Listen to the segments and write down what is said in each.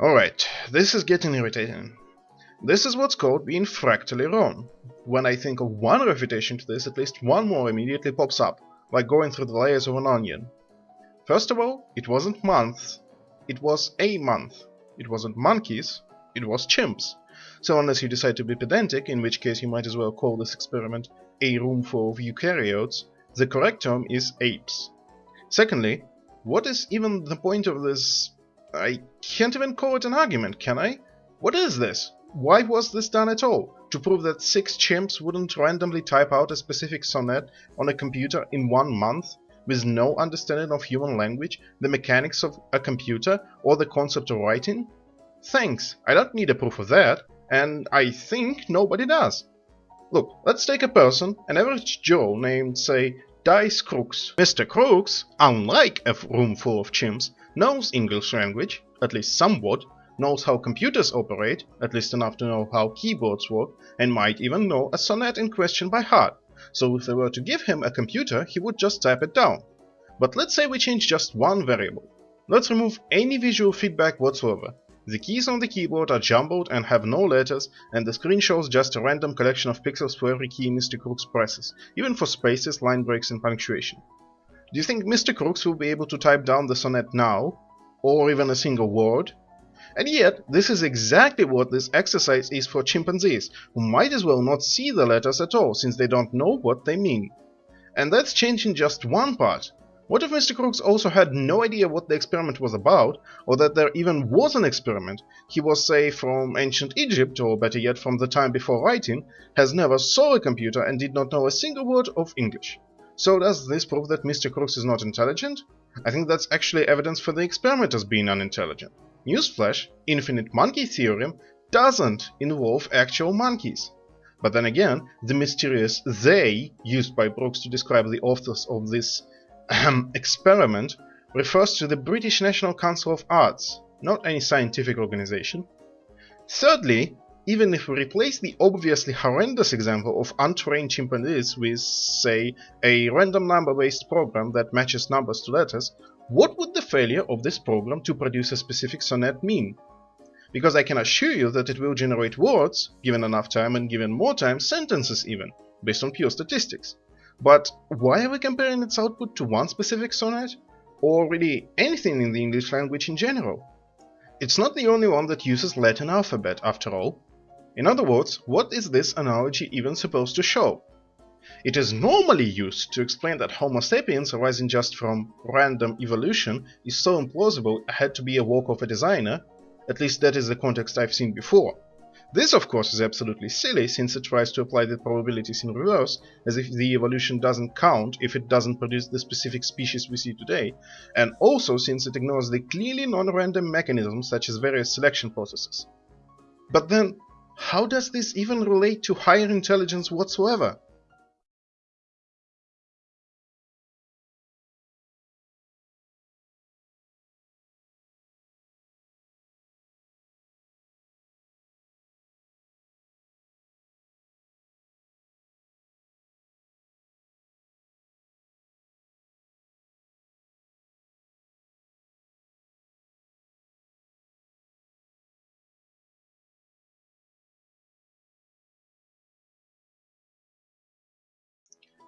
Alright, this is getting irritating. This is what's called being fractally wrong. When I think of one refutation to this, at least one more immediately pops up, like going through the layers of an onion. First of all, it wasn't months, it was a month. It wasn't monkeys, it was chimps. So unless you decide to be pedantic, in which case you might as well call this experiment a room full of eukaryotes, the correct term is apes. Secondly, what is even the point of this... I can't even call it an argument, can I? What is this? Why was this done at all? To prove that six chimps wouldn't randomly type out a specific sonnet on a computer in one month? with no understanding of human language, the mechanics of a computer, or the concept of writing? Thanks, I don't need a proof of that, and I think nobody does. Look, let's take a person, an average Joe named, say, Dice Crooks. Mr. Crooks, unlike a room full of chimps, knows English language, at least somewhat, knows how computers operate, at least enough to know how keyboards work, and might even know a sonnet in question by heart so if they were to give him a computer, he would just type it down. But let's say we change just one variable. Let's remove any visual feedback whatsoever. The keys on the keyboard are jumbled and have no letters, and the screen shows just a random collection of pixels for every key Mr. Crooks presses, even for spaces, line breaks and punctuation. Do you think Mr. Crooks will be able to type down the sonnet now? Or even a single word? And yet, this is exactly what this exercise is for chimpanzees, who might as well not see the letters at all, since they don't know what they mean. And that's changing just one part. What if Mr. Crooks also had no idea what the experiment was about, or that there even was an experiment? He was, say, from ancient Egypt, or better yet, from the time before writing, has never saw a computer and did not know a single word of English. So does this prove that Mr. Crooks is not intelligent? I think that's actually evidence for the experimenters being unintelligent. Newsflash, infinite monkey theorem doesn't involve actual monkeys. But then again, the mysterious they used by Brooks to describe the authors of this experiment refers to the British National Council of Arts, not any scientific organization. Thirdly, even if we replace the obviously horrendous example of untrained chimpanzees with, say, a random number-based program that matches numbers to letters, what would the failure of this program to produce a specific sonnet mean? Because I can assure you that it will generate words, given enough time and given more time, sentences even, based on pure statistics. But why are we comparing its output to one specific sonnet? Or really anything in the English language in general? It's not the only one that uses Latin alphabet, after all. In other words, what is this analogy even supposed to show? It is normally used to explain that Homo sapiens arising just from random evolution is so implausible it had to be a work of a designer, at least that is the context I've seen before. This of course is absolutely silly since it tries to apply the probabilities in reverse, as if the evolution doesn't count if it doesn't produce the specific species we see today, and also since it ignores the clearly non-random mechanisms such as various selection processes. But then, how does this even relate to higher intelligence whatsoever?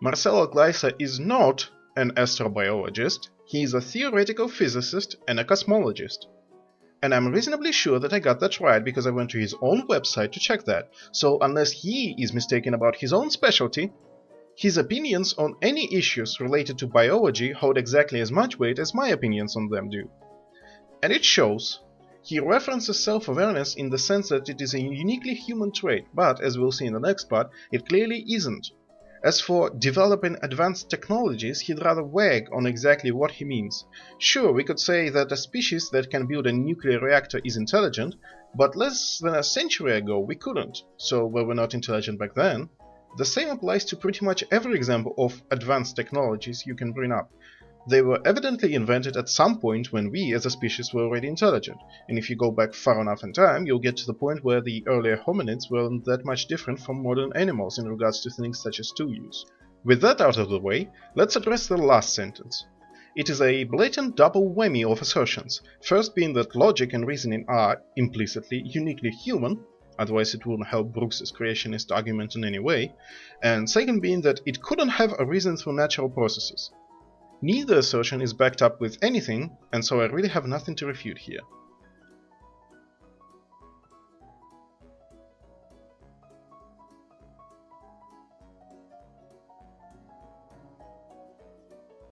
Marcelo Gleiser is not an astrobiologist, he is a theoretical physicist and a cosmologist. And I'm reasonably sure that I got that right because I went to his own website to check that, so unless he is mistaken about his own specialty, his opinions on any issues related to biology hold exactly as much weight as my opinions on them do. And it shows. He references self-awareness in the sense that it is a uniquely human trait, but, as we'll see in the next part, it clearly isn't. As for developing advanced technologies, he'd rather wag on exactly what he means. Sure, we could say that a species that can build a nuclear reactor is intelligent, but less than a century ago we couldn't, so were we not intelligent back then? The same applies to pretty much every example of advanced technologies you can bring up. They were evidently invented at some point when we as a species were already intelligent, and if you go back far enough in time, you'll get to the point where the earlier hominids weren't that much different from modern animals in regards to things such as tool use. With that out of the way, let's address the last sentence. It is a blatant double whammy of assertions, first being that logic and reasoning are, implicitly, uniquely human, otherwise it wouldn't help Brooks's creationist argument in any way, and second being that it couldn't have arisen through natural processes. Neither assertion is backed up with anything, and so I really have nothing to refute here.